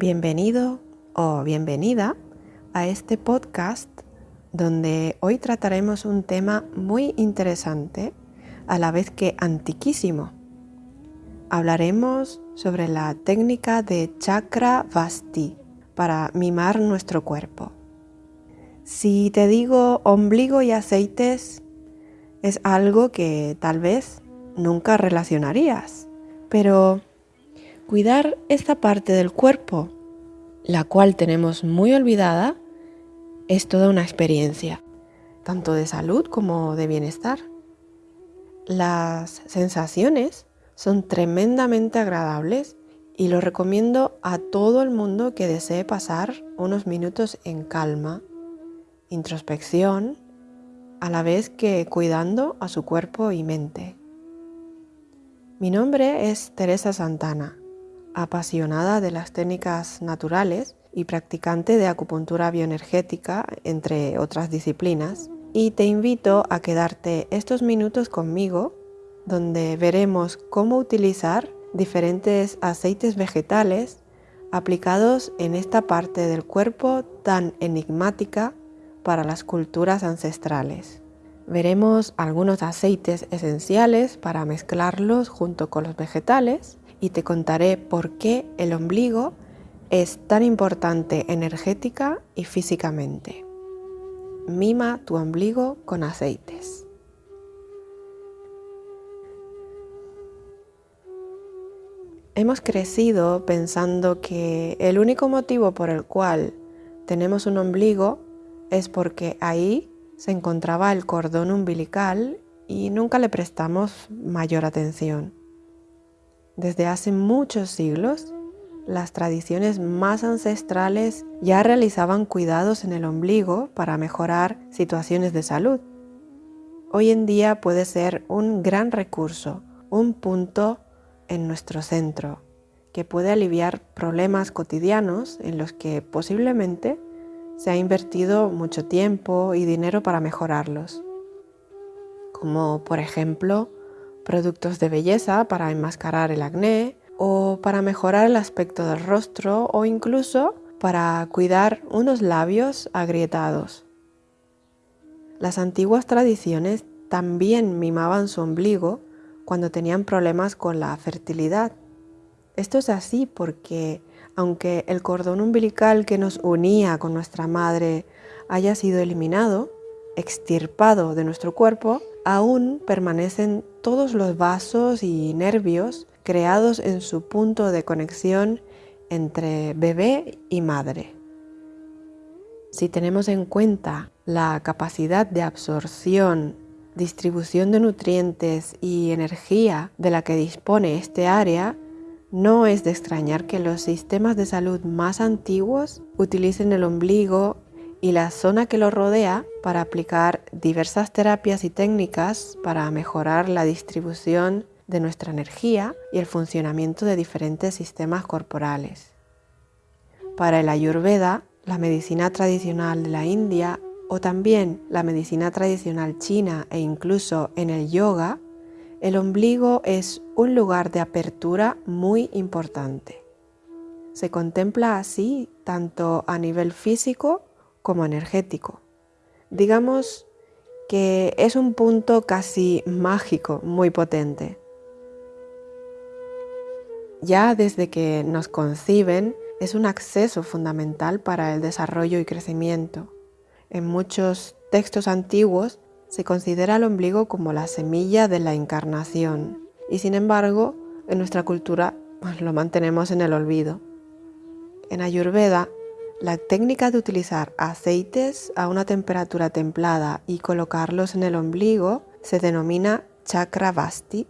Bienvenido o bienvenida a este podcast donde hoy trataremos un tema muy interesante, a la vez que antiquísimo. Hablaremos sobre la técnica de chakra vasti para mimar nuestro cuerpo. Si te digo ombligo y aceites, es algo que tal vez nunca relacionarías, pero cuidar esta parte del cuerpo, la cual tenemos muy olvidada, es toda una experiencia, tanto de salud como de bienestar. Las sensaciones son tremendamente agradables y lo recomiendo a todo el mundo que desee pasar unos minutos en calma, introspección, a la vez que cuidando a su cuerpo y mente. Mi nombre es Teresa Santana apasionada de las técnicas naturales y practicante de acupuntura bioenergética, entre otras disciplinas, y te invito a quedarte estos minutos conmigo donde veremos cómo utilizar diferentes aceites vegetales aplicados en esta parte del cuerpo tan enigmática para las culturas ancestrales. Veremos algunos aceites esenciales para mezclarlos junto con los vegetales y te contaré por qué el ombligo es tan importante energética y físicamente. Mima tu ombligo con aceites. Hemos crecido pensando que el único motivo por el cual tenemos un ombligo es porque ahí se encontraba el cordón umbilical y nunca le prestamos mayor atención. Desde hace muchos siglos, las tradiciones más ancestrales ya realizaban cuidados en el ombligo para mejorar situaciones de salud. Hoy en día puede ser un gran recurso, un punto en nuestro centro, que puede aliviar problemas cotidianos en los que posiblemente se ha invertido mucho tiempo y dinero para mejorarlos, como por ejemplo productos de belleza para enmascarar el acné o para mejorar el aspecto del rostro o incluso para cuidar unos labios agrietados. Las antiguas tradiciones también mimaban su ombligo cuando tenían problemas con la fertilidad. Esto es así porque aunque el cordón umbilical que nos unía con nuestra madre haya sido eliminado, extirpado de nuestro cuerpo, aún permanecen todos los vasos y nervios creados en su punto de conexión entre bebé y madre. Si tenemos en cuenta la capacidad de absorción, distribución de nutrientes y energía de la que dispone este área, no es de extrañar que los sistemas de salud más antiguos utilicen el ombligo y la zona que lo rodea para aplicar diversas terapias y técnicas para mejorar la distribución de nuestra energía y el funcionamiento de diferentes sistemas corporales. Para el ayurveda, la medicina tradicional de la India o también la medicina tradicional china e incluso en el yoga, el ombligo es un lugar de apertura muy importante. Se contempla así tanto a nivel físico como energético. Digamos que es un punto casi mágico, muy potente. Ya desde que nos conciben es un acceso fundamental para el desarrollo y crecimiento. En muchos textos antiguos se considera el ombligo como la semilla de la encarnación y sin embargo en nuestra cultura pues, lo mantenemos en el olvido. En Ayurveda la técnica de utilizar aceites a una temperatura templada y colocarlos en el ombligo se denomina chakra vasti.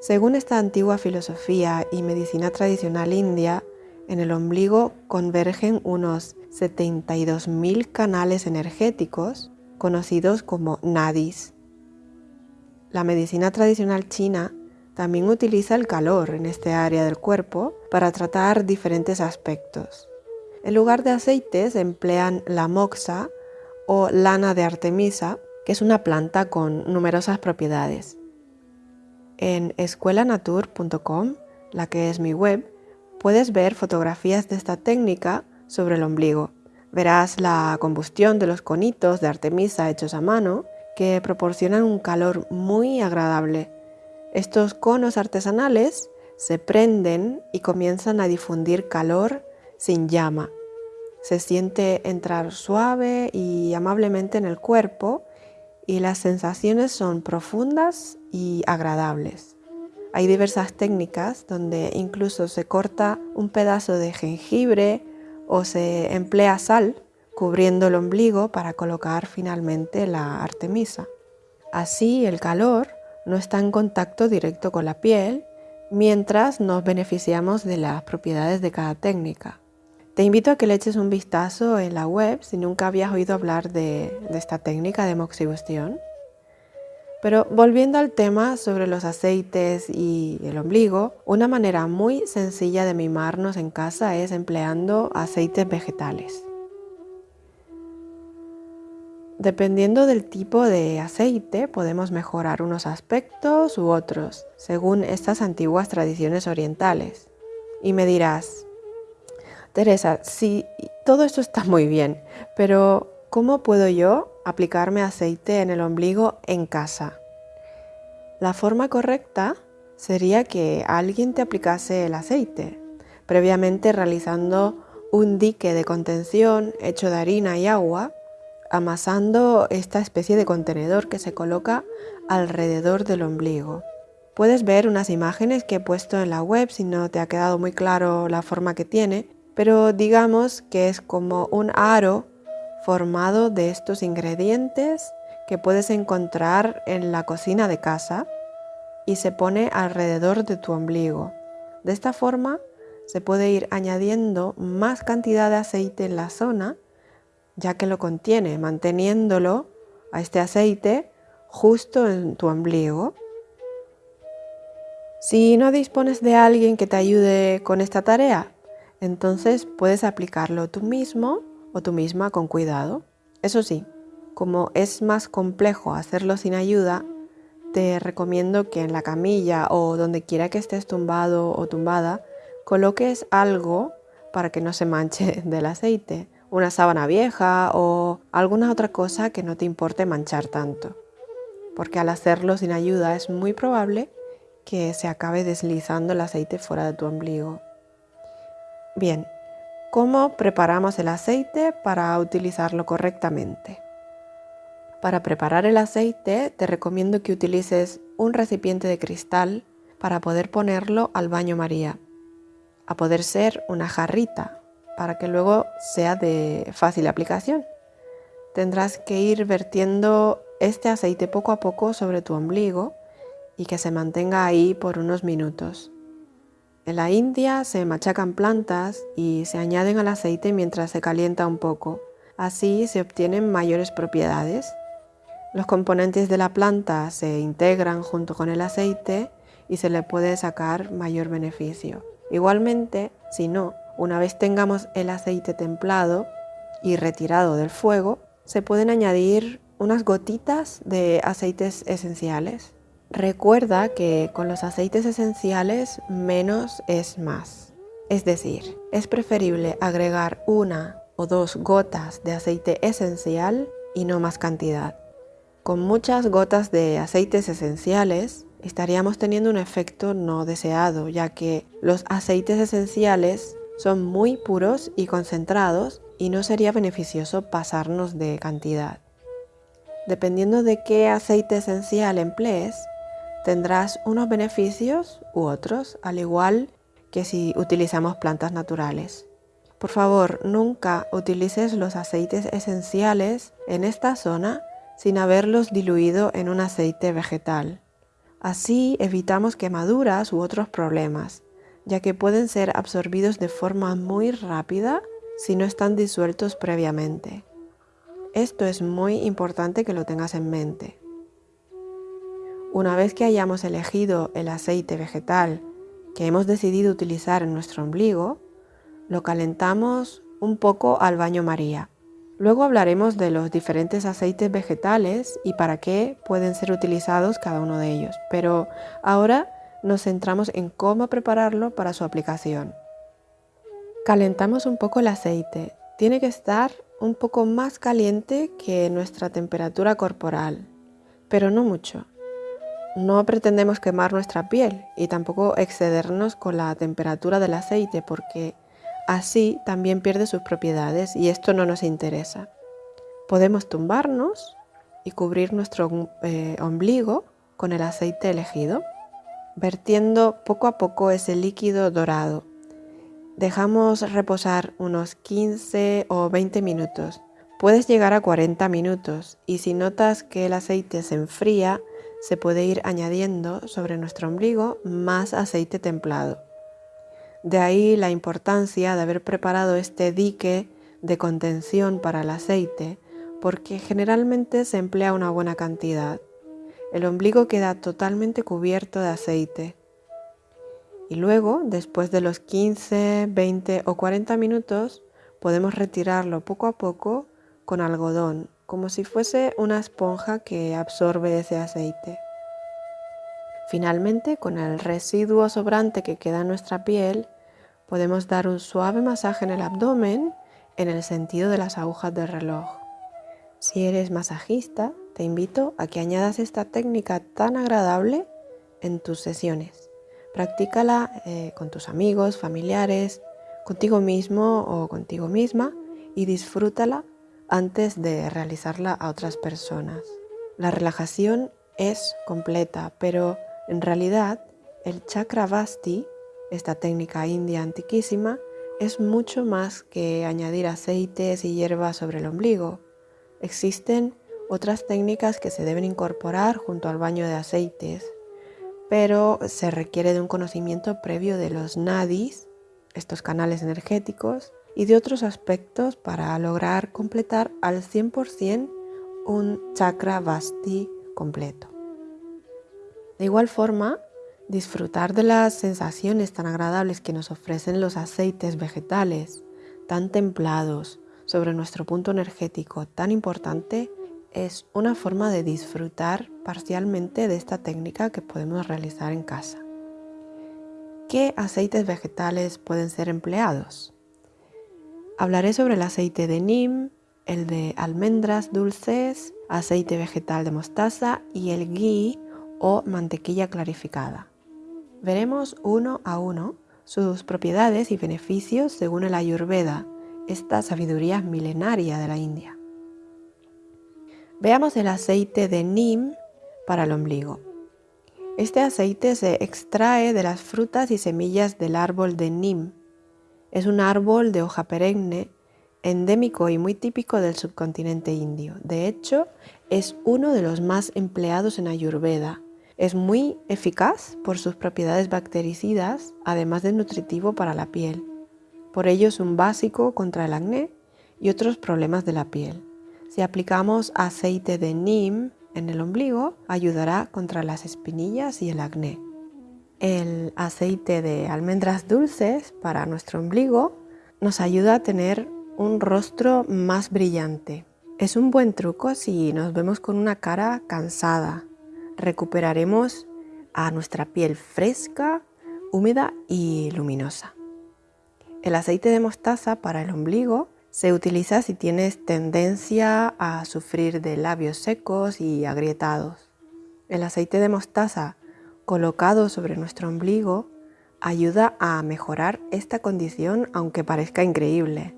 Según esta antigua filosofía y medicina tradicional india, en el ombligo convergen unos 72.000 canales energéticos conocidos como nadis. La medicina tradicional china también utiliza el calor en este área del cuerpo para tratar diferentes aspectos. En lugar de aceites emplean la moxa o lana de artemisa, que es una planta con numerosas propiedades. En escuelanatur.com, la que es mi web, puedes ver fotografías de esta técnica sobre el ombligo. Verás la combustión de los conitos de Artemisa hechos a mano que proporcionan un calor muy agradable. Estos conos artesanales se prenden y comienzan a difundir calor sin llama. Se siente entrar suave y amablemente en el cuerpo y las sensaciones son profundas y agradables. Hay diversas técnicas donde incluso se corta un pedazo de jengibre o se emplea sal cubriendo el ombligo para colocar finalmente la artemisa. Así el calor no está en contacto directo con la piel mientras nos beneficiamos de las propiedades de cada técnica. Te invito a que le eches un vistazo en la web si nunca habías oído hablar de, esta técnica de moxibustión. Pero volviendo al tema sobre los aceites y el ombligo, una manera muy sencilla de mimarnos en casa es empleando aceites vegetales. Dependiendo del tipo de aceite podemos mejorar unos aspectos u otros, según estas antiguas tradiciones orientales. Y me dirás, Teresa, sí, todo esto está muy bien, pero ¿cómo puedo yo aplicarme aceite en el ombligo en casa. La forma correcta sería que alguien te aplicase el aceite, previamente realizando un dique de contención hecho de harina y agua, amasando esta especie de contenedor que se coloca alrededor del ombligo. Puedes ver unas imágenes que he puesto en la web si no te ha quedado muy claro la forma que tiene, pero digamos que es como un aro formado de estos ingredientes que puedes encontrar en la cocina de casa y se pone alrededor de tu ombligo. De esta forma se puede ir añadiendo más cantidad de aceite en la zona ya que lo contiene, manteniéndolo a este aceite justo en tu ombligo. Si no dispones de alguien que te ayude con esta tarea, entonces puedes aplicarlo tú mismo o tú misma con cuidado. Eso sí, como es más complejo hacerlo sin ayuda, te recomiendo que en la camilla o donde quiera que estés tumbado o tumbada, coloques algo para que no se manche del aceite, una sábana vieja o alguna otra cosa que no te importe manchar tanto. Porque al hacerlo sin ayuda es muy probable que se acabe deslizando el aceite fuera de tu ombligo. Bien, ¿Cómo preparamos el aceite para utilizarlo correctamente? Para preparar el aceite te recomiendo que utilices un recipiente de cristal para poder ponerlo al baño María. A poder ser una jarrita para que luego sea de fácil aplicación. Tendrás que ir vertiendo este aceite poco a poco sobre tu ombligo y que se mantenga ahí por unos minutos. En la India se machacan plantas y se añaden al aceite mientras se calienta un poco. Así se obtienen mayores propiedades. Los componentes de la planta se integran junto con el aceite y se le puede sacar mayor beneficio. Igualmente, si no, una vez tengamos el aceite templado y retirado del fuego, se pueden añadir unas gotitas de aceites esenciales. Recuerda que con los aceites esenciales menos es más. Es decir, es preferible agregar una o dos gotas de aceite esencial y no más cantidad. Con muchas gotas de aceites esenciales estaríamos teniendo un efecto no deseado, ya que los aceites esenciales son muy puros y concentrados y no sería beneficioso pasarnos de cantidad. Dependiendo de qué aceite esencial emplees, tendrás unos beneficios u otros, al igual que si utilizamos plantas naturales. Por favor, nunca utilices los aceites esenciales en esta zona sin haberlos diluido en un aceite vegetal. Así evitamos quemaduras u otros problemas, ya que pueden ser absorbidos de forma muy rápida si no están disueltos previamente. Esto es muy importante que lo tengas en mente. Una vez que hayamos elegido el aceite vegetal que hemos decidido utilizar en nuestro ombligo, lo calentamos un poco al baño María. Luego hablaremos de los diferentes aceites vegetales y para qué pueden ser utilizados cada uno de ellos, pero ahora nos centramos en cómo prepararlo para su aplicación. Calentamos un poco el aceite. Tiene que estar un poco más caliente que nuestra temperatura corporal, pero no mucho. No pretendemos quemar nuestra piel y tampoco excedernos con la temperatura del aceite porque así también pierde sus propiedades y esto no nos interesa. Podemos tumbarnos y cubrir nuestro eh, ombligo con el aceite elegido, vertiendo poco a poco ese líquido dorado. Dejamos reposar unos 15 o 20 minutos. Puedes llegar a 40 minutos y si notas que el aceite se enfría, se puede ir añadiendo sobre nuestro ombligo más aceite templado. De ahí la importancia de haber preparado este dique de contención para el aceite, porque generalmente se emplea una buena cantidad. El ombligo queda totalmente cubierto de aceite. Y luego, después de los 15, 20 o 40 minutos, podemos retirarlo poco a poco con algodón como si fuese una esponja que absorbe ese aceite. Finalmente, con el residuo sobrante que queda en nuestra piel, podemos dar un suave masaje en el abdomen en el sentido de las agujas del reloj. Si eres masajista, te invito a que añadas esta técnica tan agradable en tus sesiones. Practícala eh, con tus amigos, familiares, contigo mismo o contigo misma y disfrútala antes de realizarla a otras personas. La relajación es completa, pero en realidad el chakra vasti, esta técnica india antiquísima, es mucho más que añadir aceites y hierbas sobre el ombligo. Existen otras técnicas que se deben incorporar junto al baño de aceites, pero se requiere de un conocimiento previo de los nadis, estos canales energéticos, y de otros aspectos para lograr completar al 100% un chakra vasti completo. De igual forma, disfrutar de las sensaciones tan agradables que nos ofrecen los aceites vegetales, tan templados, sobre nuestro punto energético tan importante, es una forma de disfrutar parcialmente de esta técnica que podemos realizar en casa. ¿Qué aceites vegetales pueden ser empleados? Hablaré sobre el aceite de neem, el de almendras dulces, aceite vegetal de mostaza y el ghee o mantequilla clarificada. Veremos uno a uno sus propiedades y beneficios según el Ayurveda, esta sabiduría milenaria de la India. Veamos el aceite de neem para el ombligo. Este aceite se extrae de las frutas y semillas del árbol de neem, es un árbol de hoja perenne, endémico y muy típico del subcontinente indio. De hecho, es uno de los más empleados en Ayurveda. Es muy eficaz por sus propiedades bactericidas, además de nutritivo para la piel. Por ello es un básico contra el acné y otros problemas de la piel. Si aplicamos aceite de neem en el ombligo, ayudará contra las espinillas y el acné el aceite de almendras dulces para nuestro ombligo nos ayuda a tener un rostro más brillante. Es un buen truco si nos vemos con una cara cansada. Recuperaremos a nuestra piel fresca, húmeda y luminosa. El aceite de mostaza para el ombligo se utiliza si tienes tendencia a sufrir de labios secos y agrietados. El aceite de mostaza colocado sobre nuestro ombligo ayuda a mejorar esta condición aunque parezca increíble.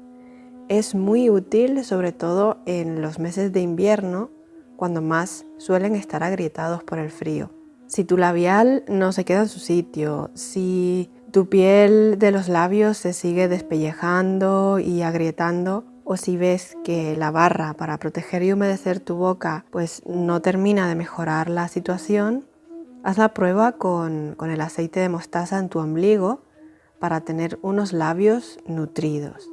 Es muy útil sobre todo en los meses de invierno cuando más suelen estar agrietados por el frío. Si tu labial no se queda en su sitio, si tu piel de los labios se sigue despellejando y agrietando, o si ves que la barra para proteger y humedecer tu boca pues no termina de mejorar la situación, Haz la prueba con, el aceite de mostaza en tu ombligo para tener unos labios nutridos.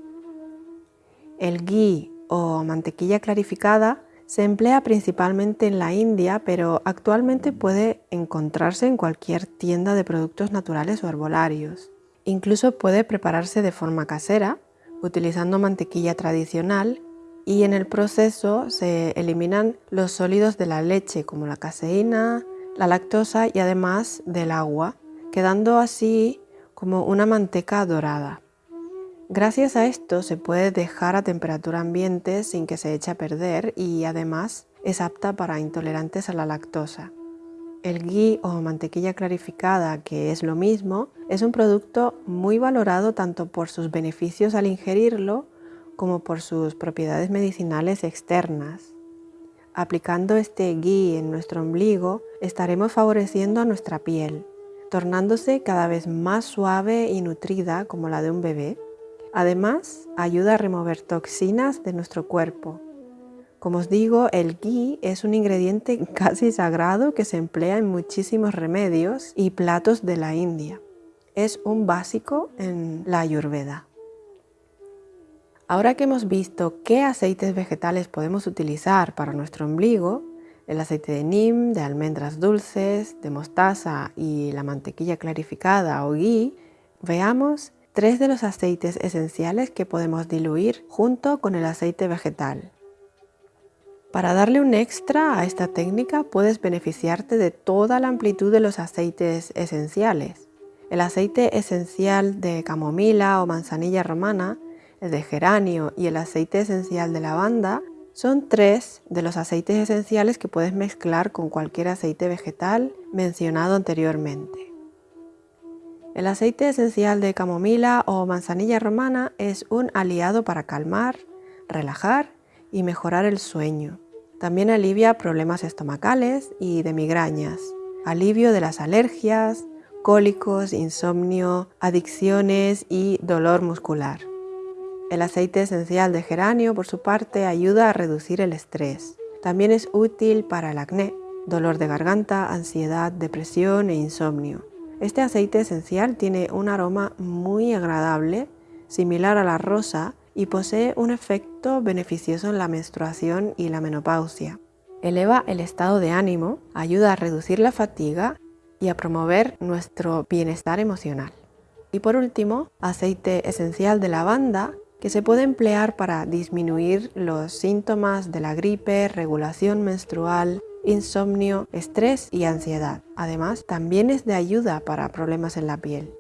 El ghee o mantequilla clarificada se emplea principalmente en la India, pero actualmente puede encontrarse en cualquier tienda de productos naturales o herbolarios. Incluso puede prepararse de forma casera, utilizando mantequilla tradicional y en el proceso se eliminan los sólidos de la leche como la caseína, la lactosa y además del agua, quedando así como una manteca dorada. Gracias a esto se puede dejar a temperatura ambiente sin que se eche a perder y además es apta para intolerantes a la lactosa. El ghee o mantequilla clarificada, que es lo mismo, es un producto muy valorado tanto por sus beneficios al ingerirlo como por sus propiedades medicinales externas. Aplicando este ghee en nuestro ombligo, estaremos favoreciendo a nuestra piel, tornándose cada vez más suave y nutrida como la de un bebé. Además, ayuda a remover toxinas de nuestro cuerpo. Como os digo, el ghee es un ingrediente casi sagrado que se emplea en muchísimos remedios y platos de la India. Es un básico en la ayurveda. Ahora que hemos visto qué aceites vegetales podemos utilizar para nuestro ombligo, el aceite de neem, de almendras dulces, de mostaza y la mantequilla clarificada o ghee, veamos tres de los aceites esenciales que podemos diluir junto con el aceite vegetal. Para darle un extra a esta técnica puedes beneficiarte de toda la amplitud de los aceites esenciales. El aceite esencial de camomila o manzanilla romana, el de geranio y el aceite esencial de lavanda son tres de los aceites esenciales que puedes mezclar con cualquier aceite vegetal mencionado anteriormente. El aceite esencial de camomila o manzanilla romana es un aliado para calmar, relajar y mejorar el sueño. También alivia problemas estomacales y de migrañas, alivio de las alergias, cólicos, insomnio, adicciones y dolor muscular. El aceite esencial de geranio, por su parte, ayuda a reducir el estrés. También es útil para el acné, dolor de garganta, ansiedad, depresión e insomnio. Este aceite esencial tiene un aroma muy agradable, similar a la rosa, y posee un efecto beneficioso en la menstruación y la menopausia. Eleva el estado de ánimo, ayuda a reducir la fatiga y a promover nuestro bienestar emocional. Y por último, aceite esencial de lavanda que se puede emplear para disminuir los síntomas de la gripe, regulación menstrual, insomnio, estrés y ansiedad. Además, también es de ayuda para problemas en la piel.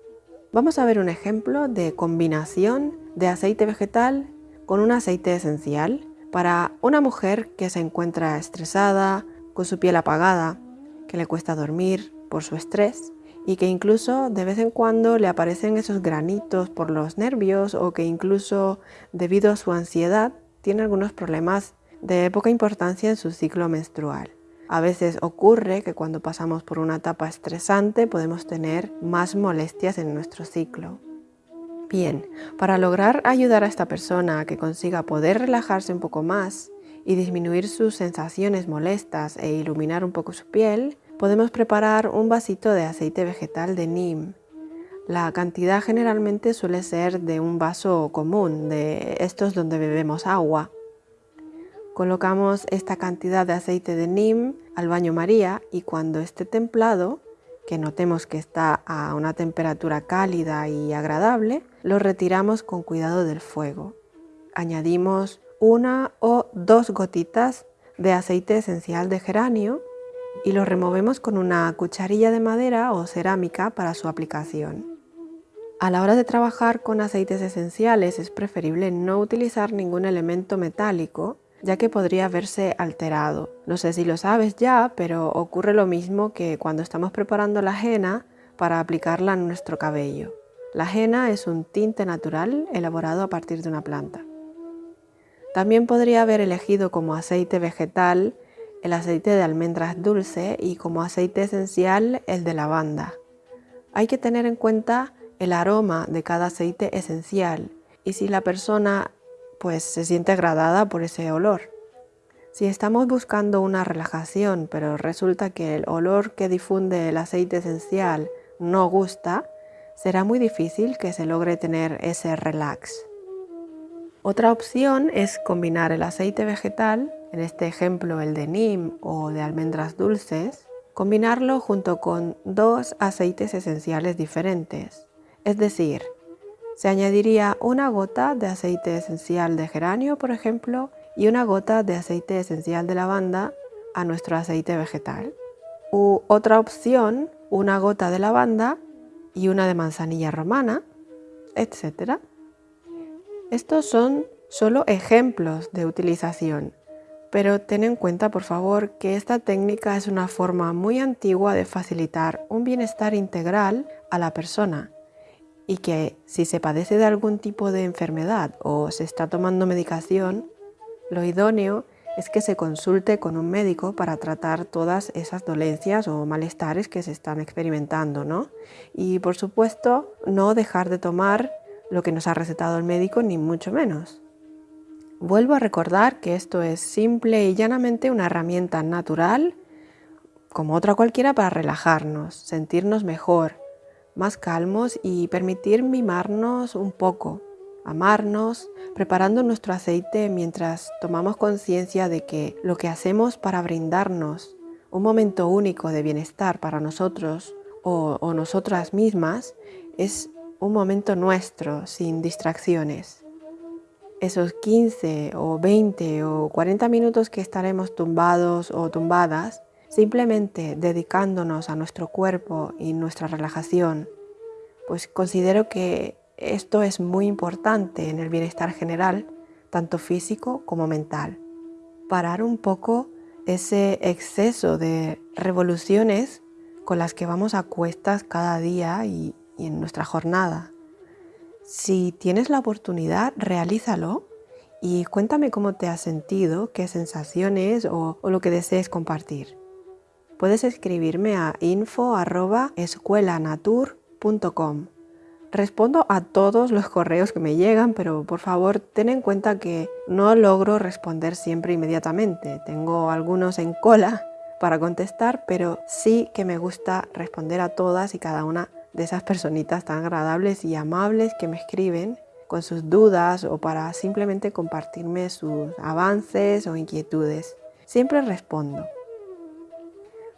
Vamos a ver un ejemplo de combinación de aceite vegetal con un aceite esencial para una mujer que se encuentra estresada, con su piel apagada, que le cuesta dormir por su estrés y que incluso de vez en cuando le aparecen esos granitos por los nervios o que incluso debido a su ansiedad tiene algunos problemas de poca importancia en su ciclo menstrual. A veces ocurre que cuando pasamos por una etapa estresante podemos tener más molestias en nuestro ciclo. Bien, para lograr ayudar a esta persona a que consiga poder relajarse un poco más y disminuir sus sensaciones molestas e iluminar un poco su piel, podemos preparar un vasito de aceite vegetal de neem. La cantidad generalmente suele ser de un vaso común, de estos donde bebemos agua. Colocamos esta cantidad de aceite de neem al baño María y cuando esté templado, que notemos que está a una temperatura cálida y agradable, lo retiramos con cuidado del fuego. Añadimos una o dos gotitas de aceite esencial de geranio y lo removemos con una cucharilla de madera o cerámica para su aplicación. A la hora de trabajar con aceites esenciales es preferible no utilizar ningún elemento metálico ya que podría verse alterado. No sé si lo sabes ya, pero ocurre lo mismo que cuando estamos preparando la henna para aplicarla en nuestro cabello. La henna es un tinte natural elaborado a partir de una planta. También podría haber elegido como aceite vegetal el aceite de almendras dulce y como aceite esencial el de lavanda. Hay que tener en cuenta el aroma de cada aceite esencial y si la persona pues se siente agradada por ese olor. Si estamos buscando una relajación, pero resulta que el olor que difunde el aceite esencial no gusta, será muy difícil que se logre tener ese relax. Otra opción es combinar el aceite vegetal, en este ejemplo el de neem o de almendras dulces, combinarlo junto con dos aceites esenciales diferentes, es decir, se añadiría una gota de aceite esencial de geranio, por ejemplo, y una gota de aceite esencial de lavanda a nuestro aceite vegetal. U otra opción, una gota de lavanda y una de manzanilla romana, etc. Estos son solo ejemplos de utilización, pero ten en cuenta por favor que esta técnica es una forma muy antigua de facilitar un bienestar integral a la persona y que si se padece de algún tipo de enfermedad o se está tomando medicación, lo idóneo es que se consulte con un médico para tratar todas esas dolencias o malestares que se están experimentando, ¿no? Y por supuesto, no dejar de tomar lo que nos ha recetado el médico, ni mucho menos. Vuelvo a recordar que esto es simple y llanamente una herramienta natural, como otra cualquiera, para relajarnos, sentirnos mejor, más calmos y permitir mimarnos un poco, amarnos, preparando nuestro aceite mientras tomamos conciencia de que lo que hacemos para brindarnos un momento único de bienestar para nosotros o, nosotras mismas es un momento nuestro, sin distracciones. Esos 15 o 20 o 40 minutos que estaremos tumbados o tumbadas, simplemente dedicándonos a nuestro cuerpo y nuestra relajación, pues considero que esto es muy importante en el bienestar general, tanto físico como mental. Parar un poco ese exceso de revoluciones con las que vamos a cuestas cada día y, en nuestra jornada. Si tienes la oportunidad, realízalo y cuéntame cómo te has sentido, qué sensaciones o, o lo que desees compartir. Puedes escribirme a info.escuelanatur.com Respondo a todos los correos que me llegan, pero por favor ten en cuenta que no logro responder siempre inmediatamente. Tengo algunos en cola para contestar, pero sí que me gusta responder a todas y cada una de esas personitas tan agradables y amables que me escriben con sus dudas o para simplemente compartirme sus avances o inquietudes. Siempre respondo.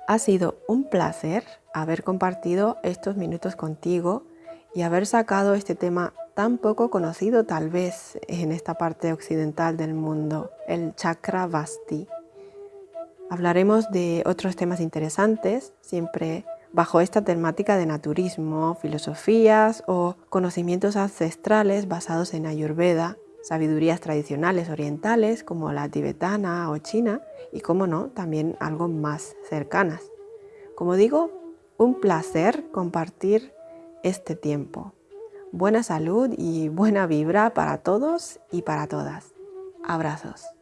Ha sido un placer haber compartido estos minutos contigo y haber sacado este tema tan poco conocido tal vez en esta parte occidental del mundo, el chakra vasti. Hablaremos de otros temas interesantes, siempre bajo esta temática de naturismo, filosofías o conocimientos ancestrales basados en Ayurveda, sabidurías tradicionales orientales como la tibetana o china y, como no, también algo más cercanas. Como digo, un placer compartir este tiempo. Buena salud y buena vibra para todos y para todas. Abrazos.